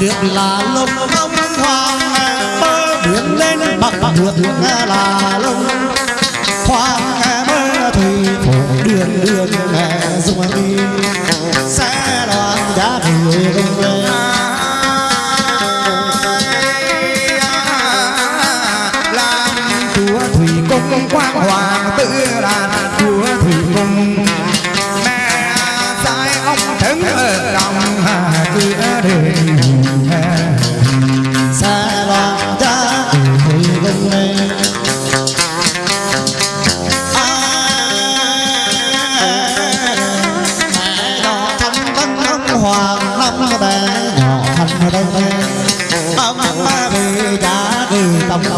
việc là lông ngông hoa bơ biển lên bằng được là lông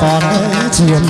còn chiến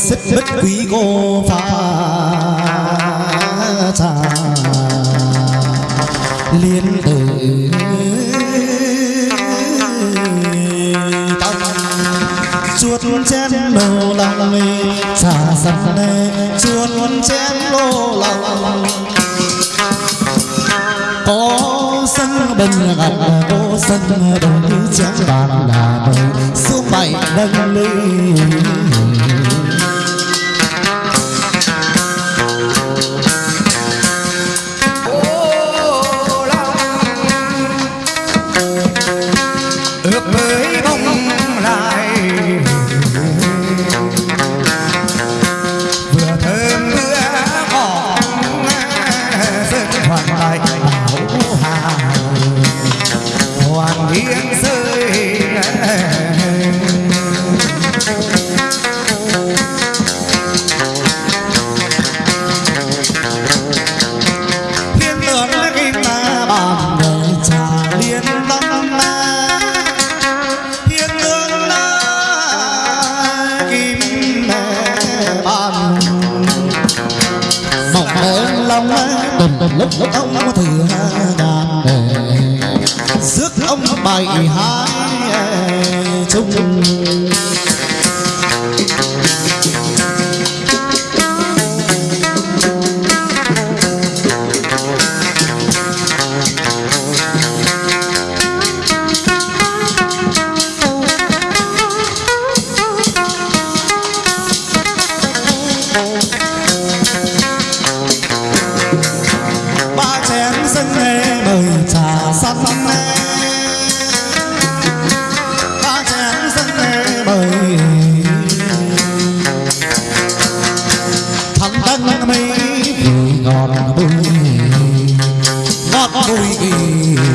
sức bất quý cô pha trà. Liên tử. Chuột chén lô lòng trà sập nê. Chuột chén lô lòng có sân bình gặp, có sân đồng chén bàn là đồng số bảy nâng ly. vui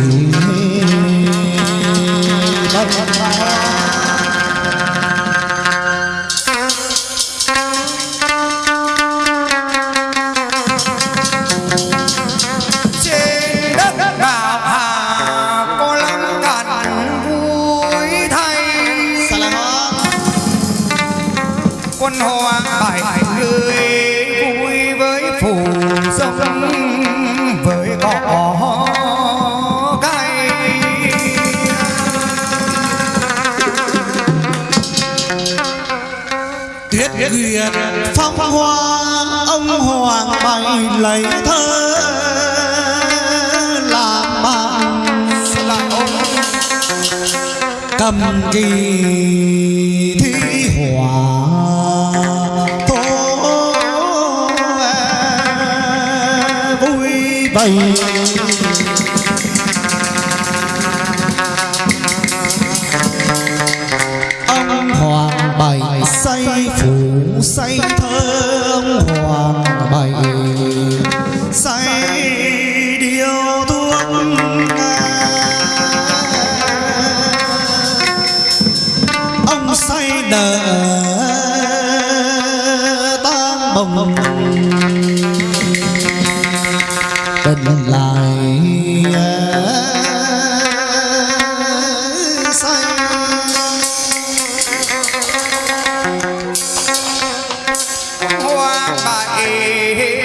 duyệt phong hoa ông hoàng bày lấy thơ làm bạn cầm kỳ thi hỏa. Tố vui bày ông hoàng bày xây 西 my age. Eh.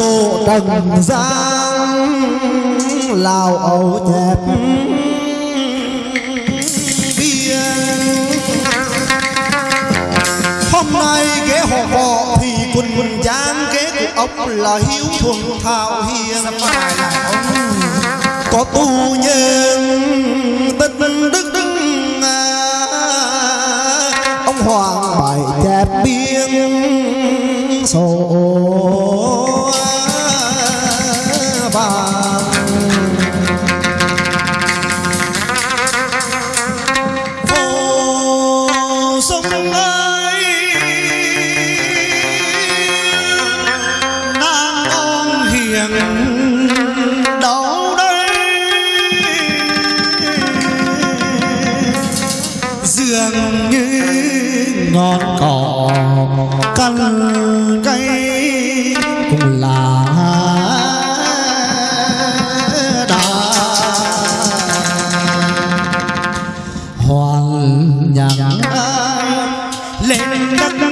sổ trần giang lào ẩu thẹp biên, hôm nay ghé họ họ thì quân quân giang ghé của ông là hiếu thuần thảo hiền. Có tu nhân tích đức đức ông hoàng bài chép biên sổ Let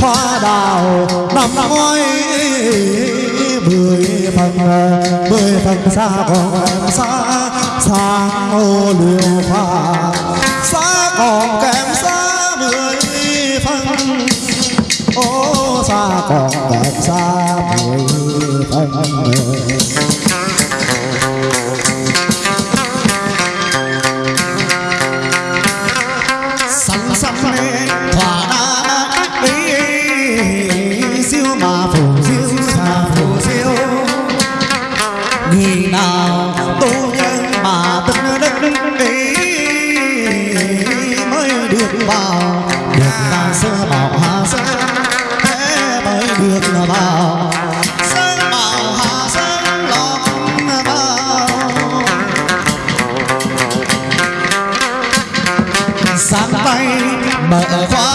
hoa đào nằm ngói mười phần mười phần xa còn xa xa ô liều pha xa còn kém xa mười phần ô xa còn kém xa mười phần 一花